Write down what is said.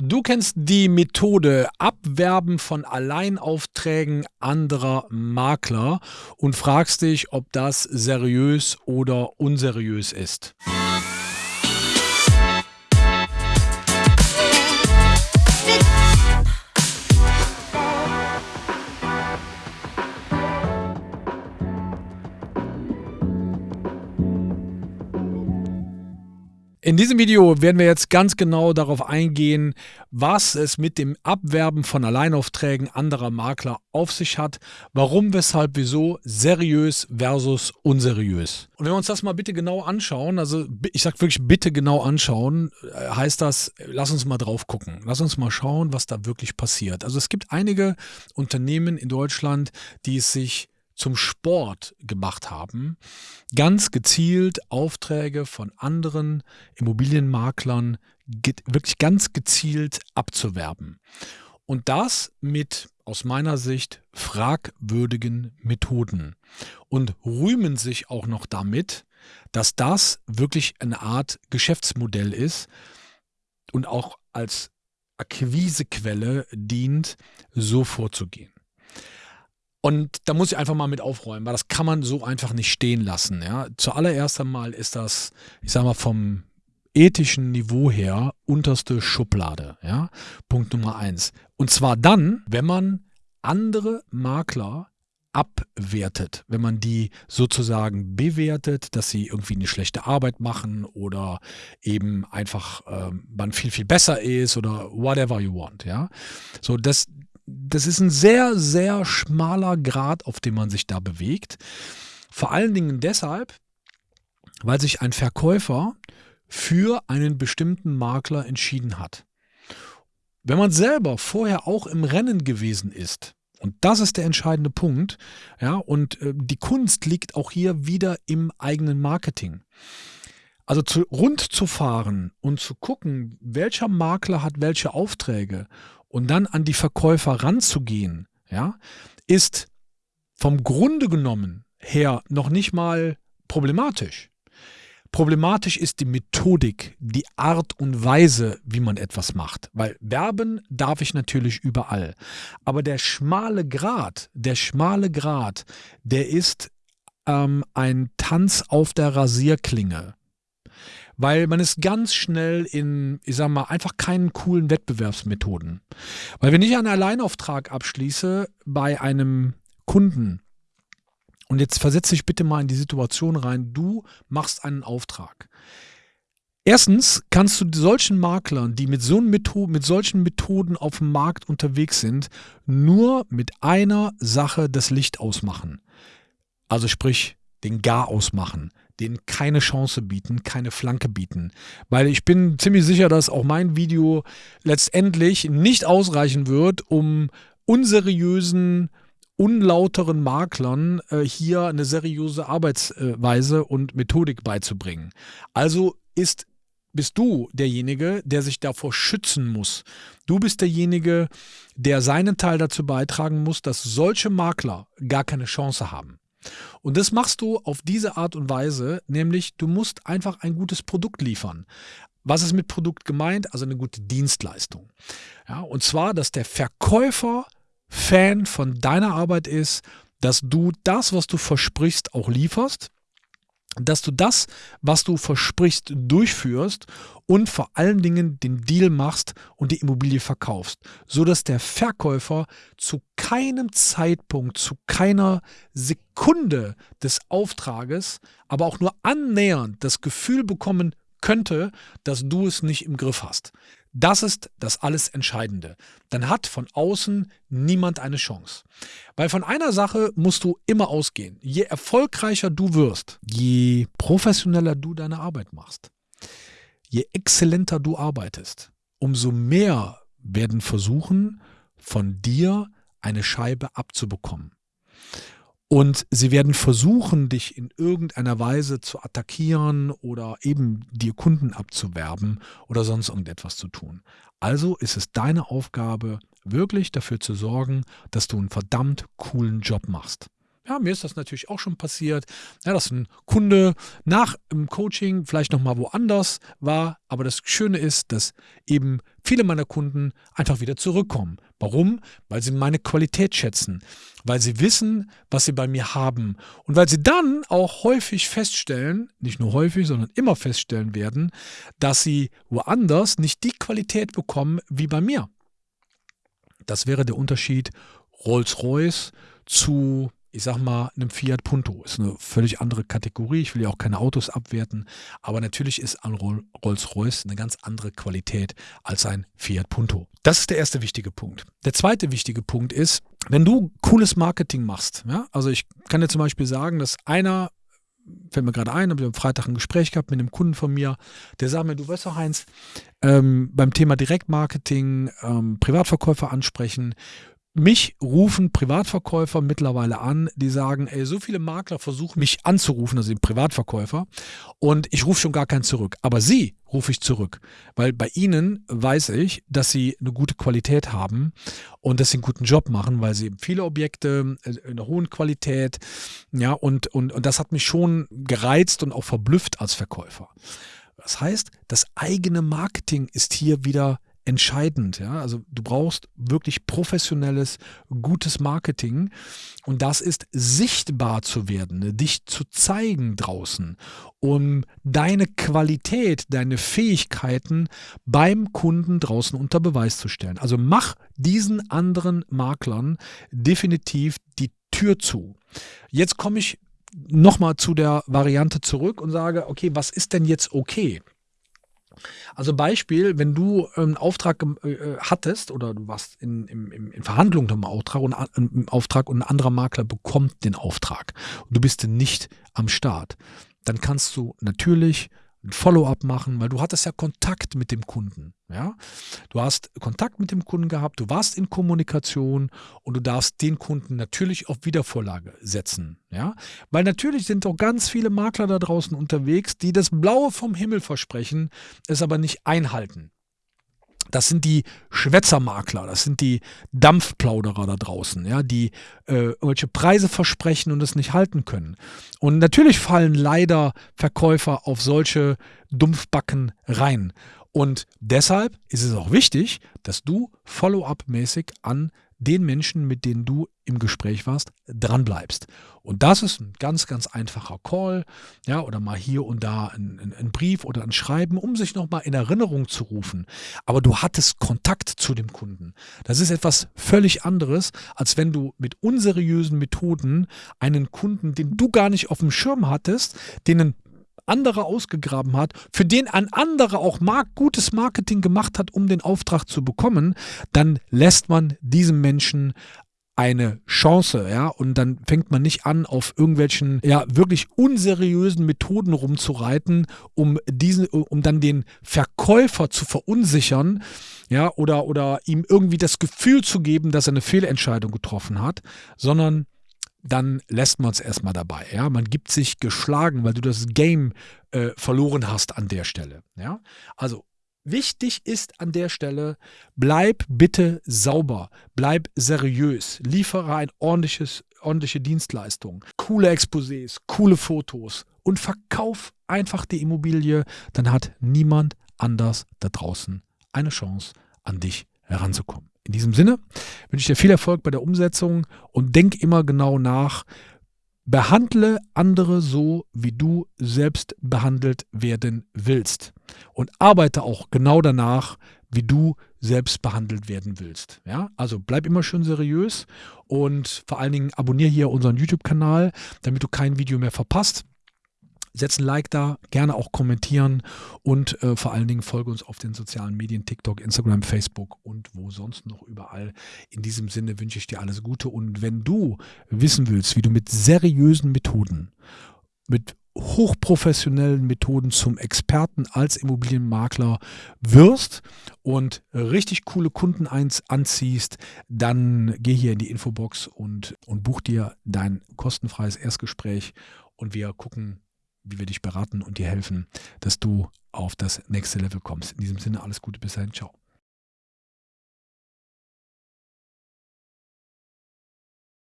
Du kennst die Methode Abwerben von Alleinaufträgen anderer Makler und fragst dich, ob das seriös oder unseriös ist. In diesem Video werden wir jetzt ganz genau darauf eingehen, was es mit dem Abwerben von Alleinaufträgen anderer Makler auf sich hat, warum, weshalb, wieso, seriös versus unseriös. Und wenn wir uns das mal bitte genau anschauen, also ich sage wirklich bitte genau anschauen, äh, heißt das, lass uns mal drauf gucken. Lass uns mal schauen, was da wirklich passiert. Also es gibt einige Unternehmen in Deutschland, die es sich zum Sport gemacht haben, ganz gezielt Aufträge von anderen Immobilienmaklern wirklich ganz gezielt abzuwerben. Und das mit aus meiner Sicht fragwürdigen Methoden und rühmen sich auch noch damit, dass das wirklich eine Art Geschäftsmodell ist und auch als Akquisequelle dient, so vorzugehen. Und da muss ich einfach mal mit aufräumen, weil das kann man so einfach nicht stehen lassen. Ja. Zuallererst einmal ist das, ich sag mal, vom ethischen Niveau her unterste Schublade. Ja. Punkt Nummer eins. Und zwar dann, wenn man andere Makler abwertet, wenn man die sozusagen bewertet, dass sie irgendwie eine schlechte Arbeit machen oder eben einfach äh, man viel, viel besser ist oder whatever you want, ja. So, das, das ist ein sehr, sehr schmaler Grad, auf dem man sich da bewegt. Vor allen Dingen deshalb, weil sich ein Verkäufer für einen bestimmten Makler entschieden hat. Wenn man selber vorher auch im Rennen gewesen ist, und das ist der entscheidende Punkt, ja, und äh, die Kunst liegt auch hier wieder im eigenen Marketing. Also zu, rund zu fahren und zu gucken, welcher Makler hat welche Aufträge und dann an die Verkäufer ranzugehen, ja, ist vom Grunde genommen her noch nicht mal problematisch. Problematisch ist die Methodik, die Art und Weise, wie man etwas macht. Weil werben darf ich natürlich überall. Aber der schmale Grat, der schmale Grat, der ist ähm, ein Tanz auf der Rasierklinge weil man ist ganz schnell in, ich sag mal, einfach keinen coolen Wettbewerbsmethoden. Weil wenn ich einen Alleinauftrag abschließe bei einem Kunden, und jetzt versetze dich bitte mal in die Situation rein, du machst einen Auftrag. Erstens kannst du solchen Maklern, die mit, so Methoden, mit solchen Methoden auf dem Markt unterwegs sind, nur mit einer Sache das Licht ausmachen. Also sprich, den Gar ausmachen, denen keine Chance bieten, keine Flanke bieten. Weil ich bin ziemlich sicher, dass auch mein Video letztendlich nicht ausreichen wird, um unseriösen, unlauteren Maklern äh, hier eine seriöse Arbeitsweise und Methodik beizubringen. Also ist bist du derjenige, der sich davor schützen muss. Du bist derjenige, der seinen Teil dazu beitragen muss, dass solche Makler gar keine Chance haben. Und das machst du auf diese Art und Weise, nämlich du musst einfach ein gutes Produkt liefern. Was ist mit Produkt gemeint? Also eine gute Dienstleistung. Ja, und zwar, dass der Verkäufer Fan von deiner Arbeit ist, dass du das, was du versprichst, auch lieferst dass du das, was du versprichst, durchführst und vor allen Dingen den Deal machst und die Immobilie verkaufst, so dass der Verkäufer zu keinem Zeitpunkt, zu keiner Sekunde des Auftrages, aber auch nur annähernd das Gefühl bekommen könnte, dass du es nicht im Griff hast. Das ist das alles Entscheidende. Dann hat von außen niemand eine Chance. Weil von einer Sache musst du immer ausgehen. Je erfolgreicher du wirst, je professioneller du deine Arbeit machst, je exzellenter du arbeitest, umso mehr werden versuchen, von dir eine Scheibe abzubekommen. Und sie werden versuchen, dich in irgendeiner Weise zu attackieren oder eben dir Kunden abzuwerben oder sonst irgendetwas zu tun. Also ist es deine Aufgabe, wirklich dafür zu sorgen, dass du einen verdammt coolen Job machst. Ja, mir ist das natürlich auch schon passiert, ja, dass ein Kunde nach dem Coaching vielleicht nochmal woanders war. Aber das Schöne ist, dass eben viele meiner Kunden einfach wieder zurückkommen. Warum? Weil sie meine Qualität schätzen, weil sie wissen, was sie bei mir haben und weil sie dann auch häufig feststellen, nicht nur häufig, sondern immer feststellen werden, dass sie woanders nicht die Qualität bekommen wie bei mir. Das wäre der Unterschied Rolls-Royce zu ich sag mal, einem Fiat Punto. Ist eine völlig andere Kategorie. Ich will ja auch keine Autos abwerten. Aber natürlich ist ein Rolls-Royce eine ganz andere Qualität als ein Fiat Punto. Das ist der erste wichtige Punkt. Der zweite wichtige Punkt ist, wenn du cooles Marketing machst, ja, also ich kann dir zum Beispiel sagen, dass einer fällt mir gerade ein, habe ich am Freitag ein Gespräch gehabt mit einem Kunden von mir, der sagt mir, du weißt doch Heinz, ähm, beim Thema Direktmarketing, ähm, Privatverkäufer ansprechen, mich rufen Privatverkäufer mittlerweile an, die sagen, ey, so viele Makler versuchen mich anzurufen, also die Privatverkäufer, und ich rufe schon gar keinen zurück. Aber sie rufe ich zurück, weil bei ihnen weiß ich, dass sie eine gute Qualität haben und dass sie einen guten Job machen, weil sie eben viele Objekte äh, in einer hohen Qualität, ja, und, und, und das hat mich schon gereizt und auch verblüfft als Verkäufer. Das heißt, das eigene Marketing ist hier wieder entscheidend. Ja? Also du brauchst wirklich professionelles, gutes Marketing und das ist sichtbar zu werden, ne? dich zu zeigen draußen, um deine Qualität, deine Fähigkeiten beim Kunden draußen unter Beweis zu stellen. Also mach diesen anderen Maklern definitiv die Tür zu. Jetzt komme ich nochmal zu der Variante zurück und sage, okay, was ist denn jetzt okay? Also Beispiel, wenn du einen Auftrag äh, hattest oder du warst in, in, in Verhandlungen um Auftrag und, im Auftrag und ein anderer Makler bekommt den Auftrag und du bist nicht am Start, dann kannst du natürlich ein Follow-up machen, weil du hattest ja Kontakt mit dem Kunden. Ja? Du hast Kontakt mit dem Kunden gehabt, du warst in Kommunikation und du darfst den Kunden natürlich auf Wiedervorlage setzen. Ja? Weil natürlich sind auch ganz viele Makler da draußen unterwegs, die das Blaue vom Himmel versprechen, es aber nicht einhalten. Das sind die Schwätzermakler, das sind die Dampfplauderer da draußen, ja, die äh, irgendwelche Preise versprechen und es nicht halten können. Und natürlich fallen leider Verkäufer auf solche Dumpfbacken rein. Und deshalb ist es auch wichtig, dass du Follow-up-mäßig an den Menschen, mit denen du im Gespräch warst, dranbleibst. Und das ist ein ganz, ganz einfacher Call, ja, oder mal hier und da ein, ein, Brief oder ein Schreiben, um sich nochmal in Erinnerung zu rufen. Aber du hattest Kontakt zu dem Kunden. Das ist etwas völlig anderes, als wenn du mit unseriösen Methoden einen Kunden, den du gar nicht auf dem Schirm hattest, den anderer ausgegraben hat, für den ein anderer auch mark gutes Marketing gemacht hat, um den Auftrag zu bekommen, dann lässt man diesem Menschen eine Chance, ja, und dann fängt man nicht an, auf irgendwelchen, ja, wirklich unseriösen Methoden rumzureiten, um diesen, um dann den Verkäufer zu verunsichern, ja, oder, oder ihm irgendwie das Gefühl zu geben, dass er eine Fehlentscheidung getroffen hat, sondern dann lässt man es erstmal dabei. Ja? Man gibt sich geschlagen, weil du das Game äh, verloren hast an der Stelle. Ja? Also wichtig ist an der Stelle, bleib bitte sauber, bleib seriös, liefere ein ordentliches, ordentliche Dienstleistung, coole Exposés, coole Fotos und verkauf einfach die Immobilie, dann hat niemand anders da draußen eine Chance, an dich heranzukommen. In diesem Sinne wünsche ich dir viel Erfolg bei der Umsetzung und denk immer genau nach. Behandle andere so, wie du selbst behandelt werden willst. Und arbeite auch genau danach, wie du selbst behandelt werden willst. Ja? Also bleib immer schön seriös und vor allen Dingen abonniere hier unseren YouTube-Kanal, damit du kein Video mehr verpasst. Setz ein Like da, gerne auch kommentieren und äh, vor allen Dingen folge uns auf den sozialen Medien, TikTok, Instagram, Facebook und wo sonst noch überall. In diesem Sinne wünsche ich dir alles Gute und wenn du wissen willst, wie du mit seriösen Methoden, mit hochprofessionellen Methoden zum Experten als Immobilienmakler wirst und richtig coole Kunden anziehst, dann geh hier in die Infobox und, und buch dir dein kostenfreies Erstgespräch und wir gucken, wie wir dich beraten und dir helfen, dass du auf das nächste Level kommst. In diesem Sinne alles Gute, bis dahin, ciao.